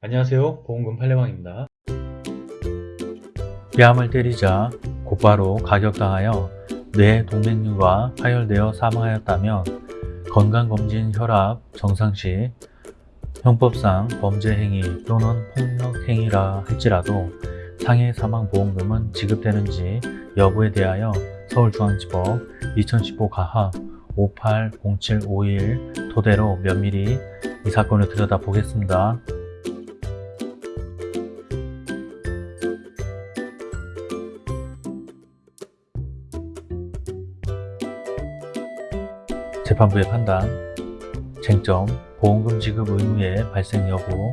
안녕하세요 보험금 팔례방입니다 뺨을 때리자 곧바로 가격당하여 뇌 동맥류가 파열되어 사망하였다면 건강검진 혈압 정상 시 형법상 범죄행위 또는 폭력행위라 할지라도 상해 사망보험금은 지급되는지 여부에 대하여 서울중앙지법 2015 가하 580751 토대로 면밀히 이 사건을 들여다보겠습니다. 재판부의 판단, 쟁점, 보험금 지급 의무의 발생 여부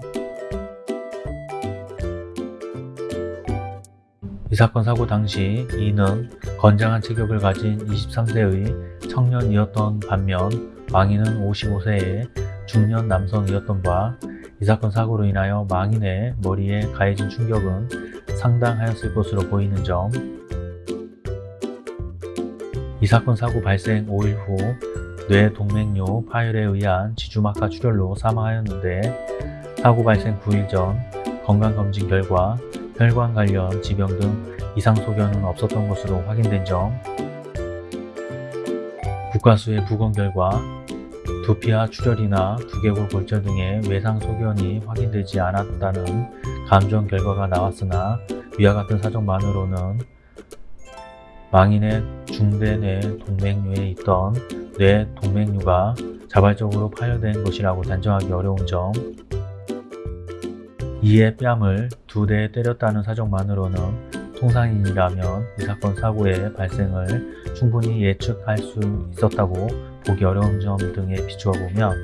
이 사건 사고 당시 이는 건장한 체격을 가진 23세의 청년이었던 반면 망인은 55세의 중년 남성이었던 바 이 사건 사고로 인하여 망인의 머리에 가해진 충격은 상당하였을 것으로 보이는 점. 이 사건 사고 발생 5일 후 뇌 동맥류 파열에 의한 지주막하 출혈로 사망하였는데 사고 발생 9일 전 건강검진 결과 혈관 관련 지병 등 이상 소견은 없었던 것으로 확인된 점 국가수의 부검 결과 두피와 출혈이나 두개골 골절 등의 외상 소견이 확인되지 않았다는 감정 결과가 나왔으나 위와 같은 사정만으로는 망인의 중대 뇌 동맥류에 있던 뇌 동맥류가 자발적으로 파열된 것이라고 단정하기 어려운 점. 이에 뺨을 두 대 때렸다는 사정만으로는 통상인이라면 이 사건 사고의 발생을 충분히 예측할 수 있었다고 보기 어려운 점 등에 비추어 보면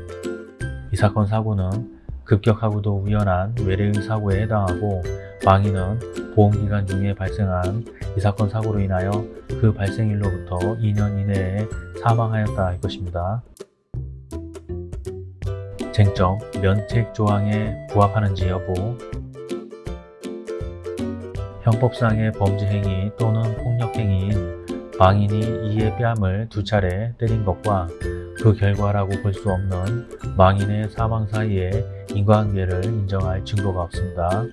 이 사건 사고는 급격하고도 우연한 외래의 사고에 해당하고 망인은 보험기간 중에 발생한 이 사건 사고로 인하여 그 발생일로부터 2년 이내에 사망하였다 할 것입니다. 쟁점, 면책 조항에 부합하는지 여부 형법상의 범죄행위 또는 폭력행위인 망인이 이의 뺨을 두 차례 때린 것과 그 결과라고 볼 수 없는 망인의 사망 사이에 인과관계를 인정할 증거가 없습니다.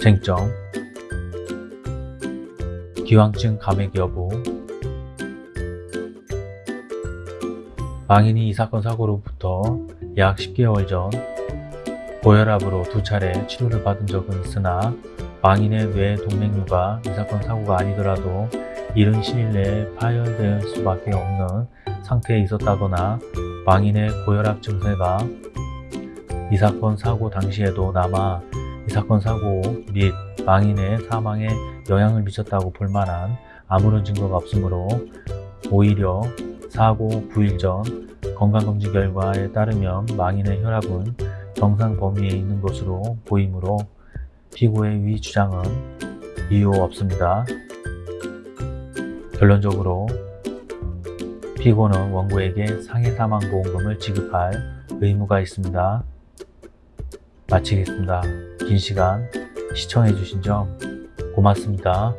쟁점. 기왕증 감액 여부. 망인이 이 사건 사고로부터 약 10개월 전 고혈압으로 두 차례 치료를 받은 적은 있으나 망인의 뇌 동맥류가 이 사건 사고가 아니더라도 이른 시일 내에 파열될 수밖에 없는 상태에 있었다거나 망인의 고혈압 증세가 이 사건 사고 당시에도 남아 이 사건 사고 및 망인의 사망에 영향을 미쳤다고 볼 만한 아무런 증거가 없으므로 오히려 사고 9일 전 건강검진 결과에 따르면 망인의 혈압은 정상 범위에 있는 것으로 보이므로 피고의 위 주장은 이유 없습니다. 결론적으로 피고는 원고에게 상해 사망 보험금을 지급할 의무가 있습니다. 마치겠습니다. 긴 시간 시청해주신 점 고맙습니다.